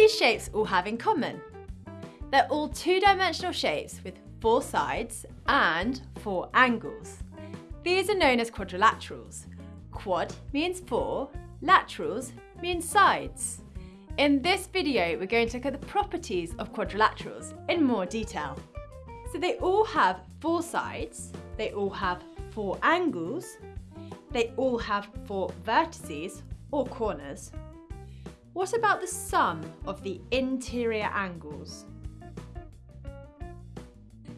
these shapes all have in common? They're all two-dimensional shapes with four sides and four angles. These are known as quadrilaterals. Quad means four, laterals means sides. In this video, we're going to look at the properties of quadrilaterals in more detail. So they all have four sides, they all have four angles, they all have four vertices or corners. What about the sum of the interior angles?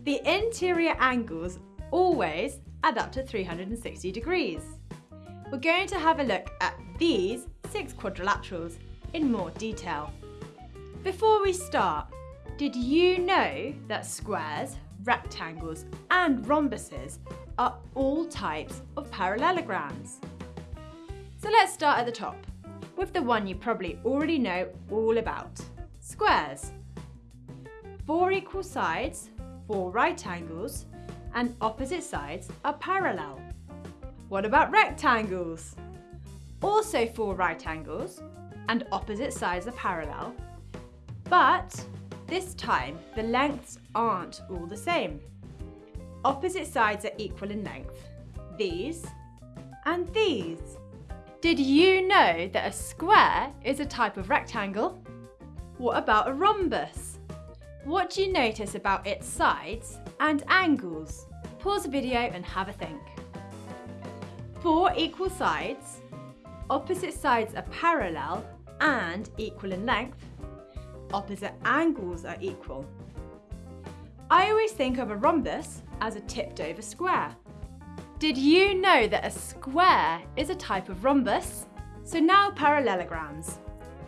The interior angles always add up to 360 degrees. We're going to have a look at these six quadrilaterals in more detail. Before we start, did you know that squares, rectangles and rhombuses are all types of parallelograms? So let's start at the top with the one you probably already know all about, squares. Four equal sides four right angles and opposite sides are parallel. What about rectangles? Also four right angles and opposite sides are parallel, but this time the lengths aren't all the same. Opposite sides are equal in length, these and these. Did you know that a square is a type of rectangle? What about a rhombus? What do you notice about its sides and angles? Pause the video and have a think. Four equal sides, opposite sides are parallel and equal in length, opposite angles are equal. I always think of a rhombus as a tipped over square. Did you know that a square is a type of rhombus? So now parallelograms.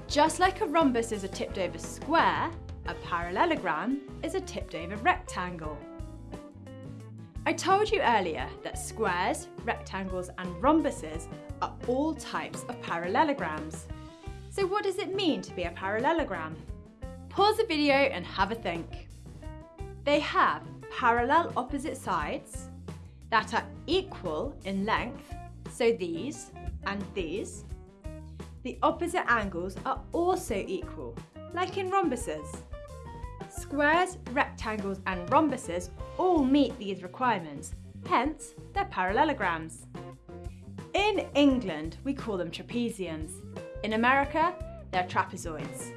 Just like a rhombus is a tipped over square, a parallelogram is a tipped over rectangle. I told you earlier that squares, rectangles and rhombuses are all types of parallelograms. So what does it mean to be a parallelogram? Pause the video and have a think. They have parallel opposite sides that are equal in length, so these and these. The opposite angles are also equal, like in rhombuses. Squares, rectangles and rhombuses all meet these requirements, hence they're parallelograms. In England, we call them trapeziums. In America, they're trapezoids.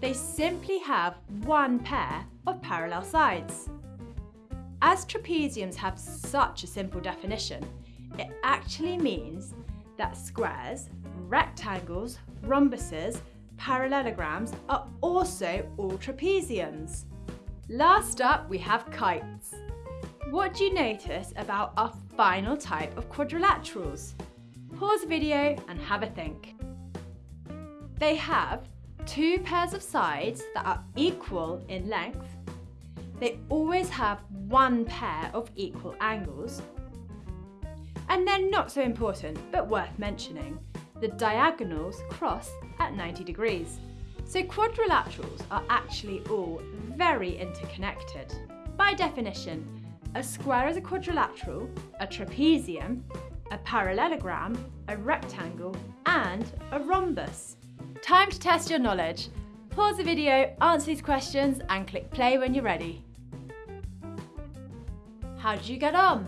They simply have one pair of parallel sides. As trapeziums have such a simple definition, it actually means that squares, rectangles, rhombuses parallelograms are also all trapeziums. Last up, we have kites. What do you notice about our final type of quadrilaterals? Pause the video and have a think. They have two pairs of sides that are equal in length. They always have one pair of equal angles. And they're not so important, but worth mentioning the diagonals cross at 90 degrees. So quadrilaterals are actually all very interconnected. By definition, a square is a quadrilateral, a trapezium, a parallelogram, a rectangle and a rhombus. Time to test your knowledge. Pause the video, answer these questions and click play when you're ready. How did you get on?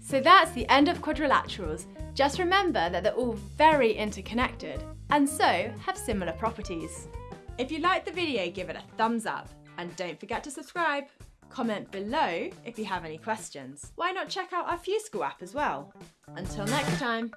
So that's the end of quadrilaterals. Just remember that they're all very interconnected and so have similar properties. If you liked the video, give it a thumbs up and don't forget to subscribe. Comment below if you have any questions. Why not check out our FuseSchool app as well? Until next time.